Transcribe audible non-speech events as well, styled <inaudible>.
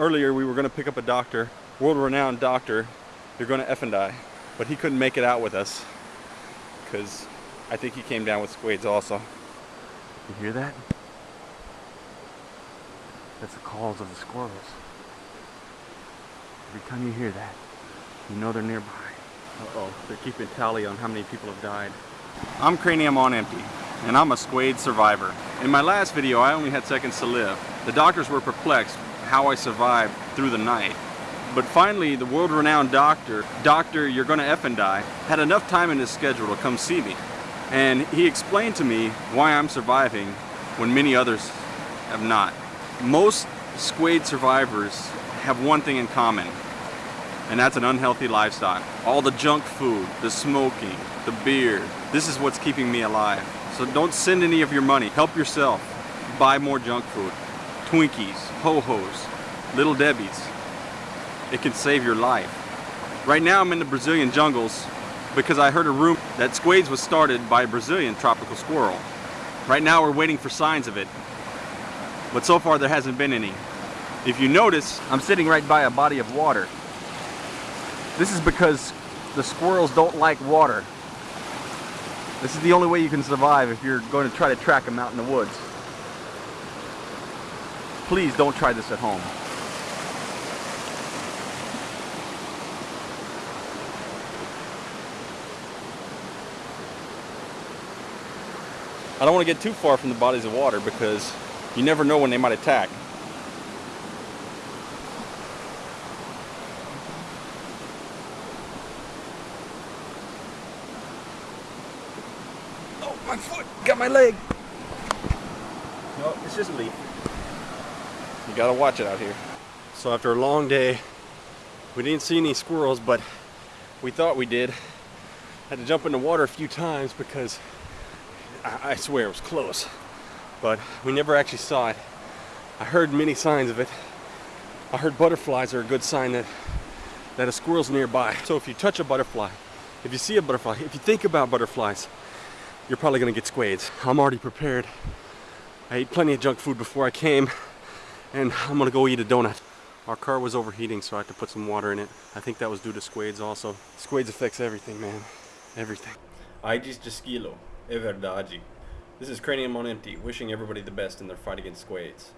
earlier we were going to pick up a doctor, world-renowned doctor, you're going to F and die. But he couldn't make it out with us because I think he came down with squids also. You hear that? That's the calls of the squirrels. Every time you hear that, you know they're nearby. Uh-oh, they're keeping tally on how many people have died. I'm Cranium on Empty, and I'm a squid survivor. In my last video, I only had seconds to live. The doctors were perplexed how I survived through the night. But finally, the world-renowned doctor, Doctor You're Gonna and Die, had enough time in his schedule to come see me. And he explained to me why I'm surviving when many others have not. Most squid survivors have one thing in common, and that's an unhealthy lifestyle. All the junk food, the smoking, the beer, this is what's keeping me alive. So don't send any of your money. Help yourself. Buy more junk food. Twinkies, Ho-Hos, Little Debbie's. It can save your life. Right now I'm in the Brazilian jungles because I heard a rumor that squades was started by a Brazilian tropical squirrel. Right now we're waiting for signs of it. But so far there hasn't been any. If you notice, I'm sitting right by a body of water. This is because the squirrels don't like water. This is the only way you can survive if you're going to try to track them out in the woods. Please don't try this at home. I don't want to get too far from the bodies of water because you never know when they might attack. Oh, my foot! Got my leg! No, it's just a leaf. You gotta watch it out here. So after a long day, we didn't see any squirrels, but we thought we did. Had to jump in the water a few times because I, I swear it was close, but we never actually saw it. I heard many signs of it. I heard butterflies are a good sign that, that a squirrel's nearby. So if you touch a butterfly, if you see a butterfly, if you think about butterflies, you're probably gonna get squades. I'm already prepared. I ate plenty of junk food before I came, and <laughs> I'm gonna go eat a donut. Our car was overheating, so I had to put some water in it. I think that was due to squades also. Squades affects everything, man. Everything. Aedes Gisquilo. É. This is Cranium on Empty, wishing everybody the best in their fight against squades.